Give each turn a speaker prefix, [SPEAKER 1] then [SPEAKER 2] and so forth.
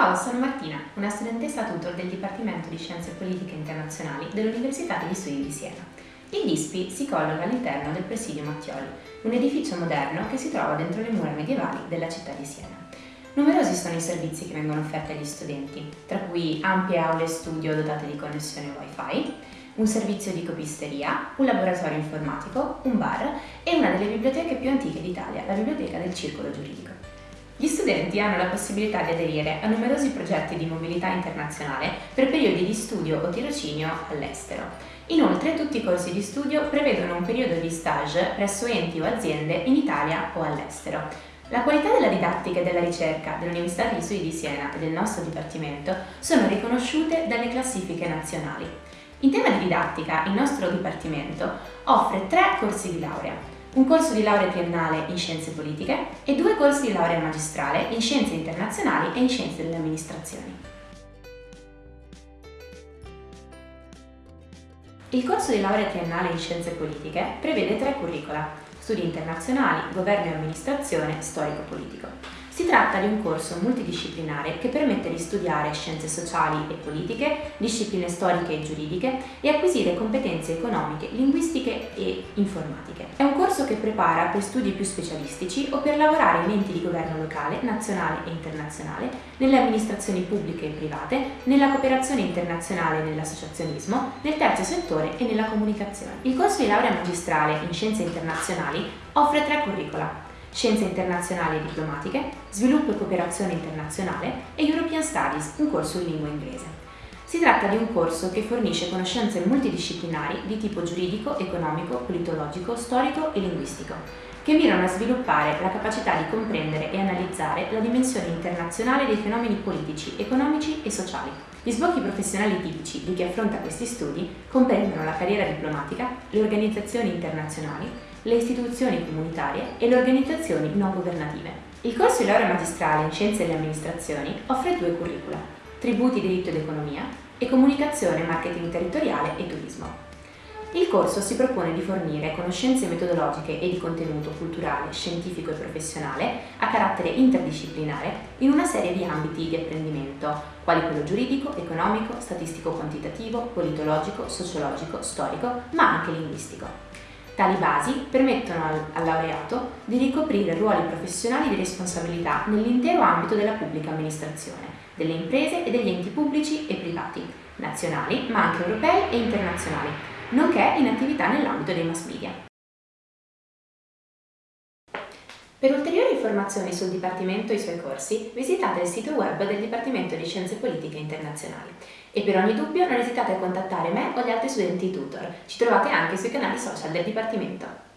[SPEAKER 1] Ciao, sono Martina, una studentessa tutor del Dipartimento di Scienze Politiche Internazionali dell'Università degli Studi di Siena. Il DISPI si colloca all'interno del Presidio Mattioli, un edificio moderno che si trova dentro le mura medievali della città di Siena. Numerosi sono i servizi che vengono offerti agli studenti, tra cui ampie aule studio dotate di connessione Wi-Fi, un servizio di copisteria, un laboratorio informatico, un bar e una delle biblioteche più antiche d'Italia, la Biblioteca del Circolo Giuridico. Gli studenti hanno la possibilità di aderire a numerosi progetti di mobilità internazionale per periodi di studio o tirocinio all'estero. Inoltre tutti i corsi di studio prevedono un periodo di stage presso enti o aziende in Italia o all'estero. La qualità della didattica e della ricerca dell'Università degli Studi di Siena e del nostro Dipartimento sono riconosciute dalle classifiche nazionali. In tema di didattica, il nostro Dipartimento offre tre corsi di laurea, un corso di laurea triennale in scienze politiche e due corsi di laurea magistrale in scienze internazionali e in scienze delle amministrazioni. Il corso di laurea triennale in scienze politiche prevede tre curricula, studi internazionali, governo e amministrazione, storico-politico. Si tratta di un corso multidisciplinare che permette di studiare scienze sociali e politiche, discipline storiche e giuridiche e acquisire competenze economiche, linguistiche e informatiche. È un corso che prepara per studi più specialistici o per lavorare in enti di governo locale, nazionale e internazionale, nelle amministrazioni pubbliche e private, nella cooperazione internazionale e nell'associazionismo, nel terzo settore e nella comunicazione. Il corso di laurea magistrale in scienze internazionali offre tre curricula Scienze internazionali e diplomatiche, Sviluppo e cooperazione internazionale e European Studies, un corso in lingua inglese. Si tratta di un corso che fornisce conoscenze multidisciplinari di tipo giuridico, economico, politologico, storico e linguistico, che mirano a sviluppare la capacità di comprendere e analizzare la dimensione internazionale dei fenomeni politici, economici e sociali. Gli sbocchi professionali tipici di chi affronta questi studi comprendono la carriera diplomatica, le organizzazioni internazionali, le istituzioni comunitarie e le organizzazioni non governative. Il corso di laurea magistrale in Scienze delle Amministrazioni offre due curricula, Tributi, Diritto ed Economia e Comunicazione, Marketing Territoriale e Turismo. Il corso si propone di fornire conoscenze metodologiche e di contenuto culturale, scientifico e professionale a carattere interdisciplinare in una serie di ambiti di apprendimento, quali quello giuridico, economico, statistico-quantitativo, politologico, sociologico, storico, ma anche linguistico. Tali basi permettono al, al, laureato di ricoprire ruoli professionali di responsabilità nell'intero ambito della pubblica amministrazione, delle imprese e degli enti pubblici e privati, nazionali ma anche europei e internazionali, nonché in attività nell'ambito dei mass media. Per ulteriori informazioni sul Dipartimento e i suoi corsi, visitate il sito web del Dipartimento di Scienze Politiche Internazionali. E per ogni dubbio non esitate a contattare me o gli altri studenti tutor. Ci trovate anche sui canali social del Dipartimento.